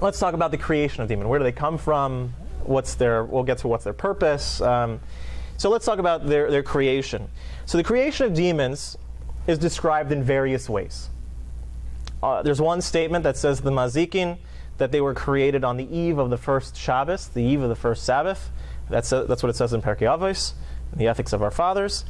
let's talk about the creation of demon. Where do they come from? What's their? We'll get to what's their purpose. Um, so let's talk about their, their creation. So the creation of demons is described in various ways. Uh, there's one statement that says the Mazikin that they were created on the eve of the first Shabbos, the eve of the first Sabbath. That's, uh, that's what it says in Pirkei Avos, the ethics of our fathers.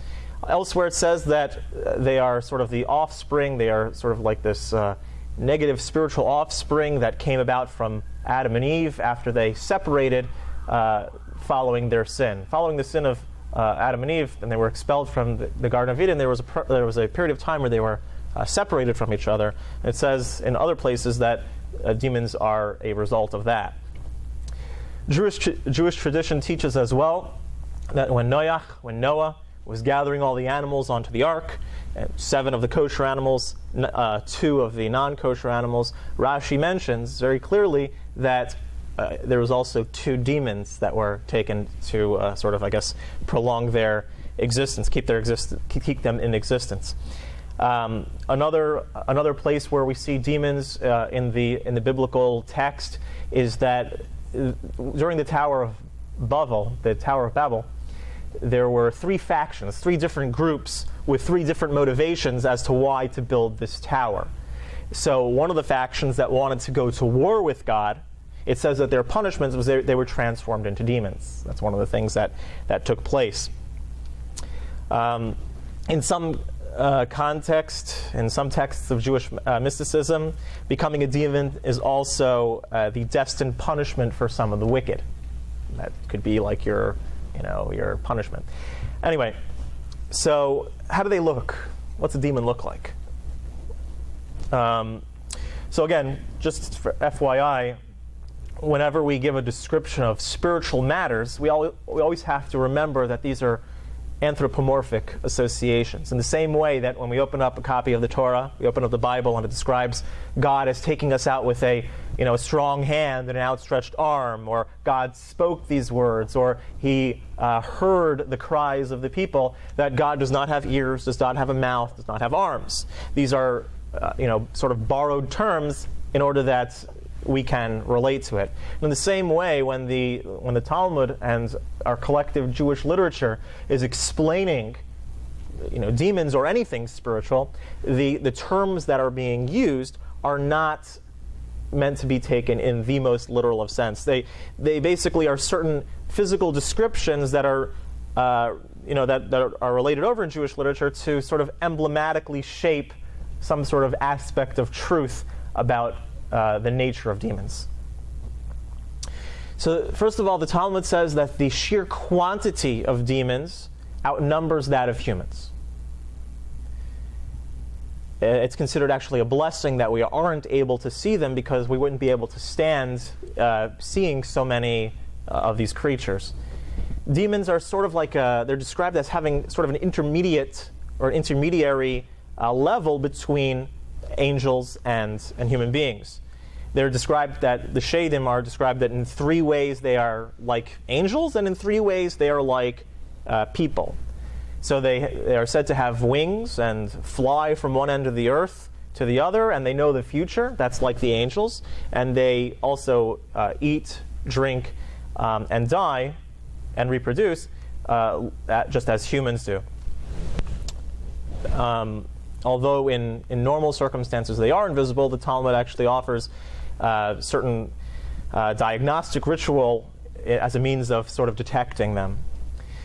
Elsewhere, it says that they are sort of the offspring, they are sort of like this uh, negative spiritual offspring that came about from Adam and Eve after they separated uh, following their sin. Following the sin of uh, Adam and Eve, and they were expelled from the, the Garden of Eden, there was, a there was a period of time where they were uh, separated from each other. It says in other places that uh, demons are a result of that. Jewish, Jewish tradition teaches as well that when Noach, when Noah was gathering all the animals onto the ark, seven of the kosher animals, uh, two of the non-kosher animals, Rashi mentions very clearly that uh, there was also two demons that were taken to uh, sort of, I guess, prolong their existence, keep their exist- keep them in existence. Um, another another place where we see demons uh, in the in the biblical text is that uh, during the Tower of Babel, the Tower of Babel, there were three factions, three different groups with three different motivations as to why to build this tower. So one of the factions that wanted to go to war with God, it says that their punishment was they, they were transformed into demons. That's one of the things that that took place. Um, in some uh, context, in some texts of Jewish uh, mysticism, becoming a demon is also uh, the destined punishment for some of the wicked. That could be like your, you know, your punishment. Anyway, so how do they look? What's a demon look like? Um, so again, just for FYI, whenever we give a description of spiritual matters, we, al- we always have to remember that these are anthropomorphic associations. In the same way that when we open up a copy of the Torah, we open up the Bible and it describes God as taking us out with a, you know, a strong hand and an outstretched arm, or God spoke these words, or he uh, heard the cries of the people, that God does not have ears, does not have a mouth, does not have arms. These are, uh, you know, sort of borrowed terms in order that we can relate to it. In the same way, when the, when the Talmud and our collective Jewish literature is explaining you know, demons or anything spiritual, the, the terms that are being used are not meant to be taken in the most literal of sense. They, they basically are certain physical descriptions that are, uh, you know, that, that are related over in Jewish literature to sort of emblematically shape some sort of aspect of truth about uh, the nature of demons. So, first of all, the Talmud says that the sheer quantity of demons outnumbers that of humans. Uh, it's considered actually a blessing that we aren't able to see them because we wouldn't be able to stand uh, seeing so many uh, of these creatures. Demons are sort of like a, they're described as having sort of an intermediate or intermediary uh, level between angels and, and human beings. They're described that the Shadim are described that in three ways they are like angels, and in three ways they are like uh, people. So they, they are said to have wings and fly from one end of the earth to the other, and they know the future. That's like the angels. And they also uh, eat, drink, um, and die and reproduce uh, just as humans do. Um, although in, in normal circumstances they are invisible, the Talmud actually offers uh, certain uh, diagnostic ritual as a means of sort of detecting them.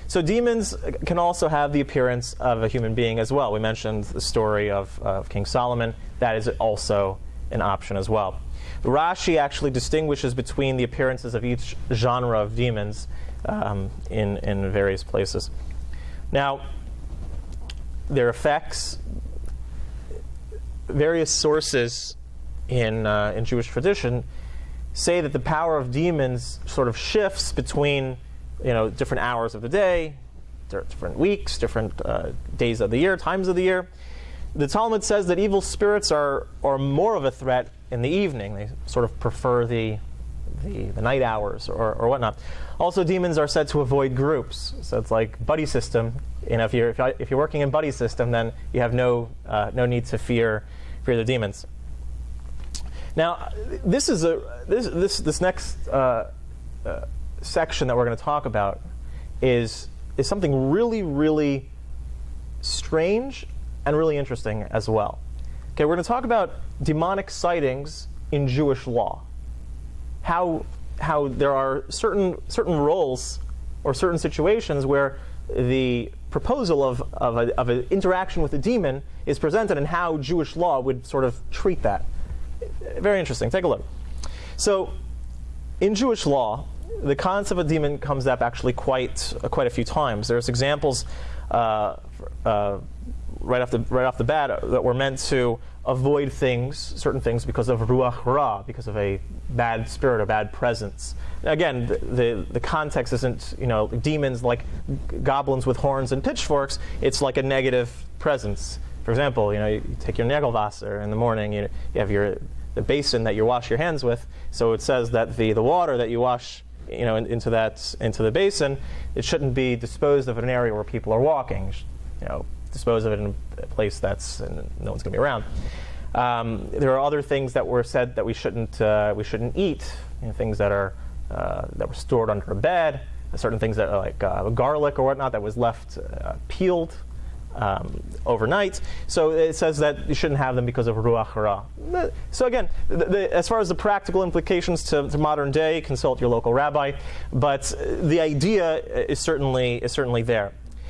So demons can also have the appearance of a human being as well. We mentioned the story of, of King Solomon. That is also an option as well. Rashi actually distinguishes between the appearances of each genre of demons um, in, in various places. Now, their effects, various sources in, uh, in Jewish tradition say that the power of demons sort of shifts between you know, different hours of the day, different weeks, different uh, days of the year, times of the year. The Talmud says that evil spirits are, are more of a threat in the evening. They sort of prefer the, the, the night hours or, or whatnot. Also, demons are said to avoid groups. So it's like buddy system. You know, if you're, if, you're working in buddy system, then you have no, uh, no need to fear, fear the demons. Now, this is a this this this next uh, uh, section that we're going to talk about is is something really really strange and really interesting as well. Okay, we're going to talk about demonic sightings in Jewish law. How how there are certain certain roles or certain situations where the proposal of, of, a, of an interaction with a demon is presented and how Jewish law would sort of treat that. Very interesting. Take a look. So, in Jewish law, the concept of a demon comes up actually quite uh, quite a few times. There's examples uh, uh, right off the right off the bat that were meant to avoid things, certain things, because of ruach ra, because of a bad spirit or bad presence. Again, the, the, the, context isn't, you know, demons like goblins with horns and pitchforks. It's like a negative presence. For example, you know, you take your Nagelwasser in the morning, you, you have your the basin that you wash your hands with. So it says that the, the water that you wash you know, in, into that into the basin, it shouldn't be disposed of in an area where people are walking. You know, dispose of it in a place that's no one's going to be around. Um, there are other things that were said that we shouldn't uh, we shouldn't eat. You know, things that are uh, that were stored under a bed. Certain things that are like uh, garlic or whatnot that was left uh, peeled um, overnight. So it says that you shouldn't have them because of ruach hara. So again, the, the, as far as the practical implications to, to, modern day, consult your local rabbi. But the idea is certainly is certainly there.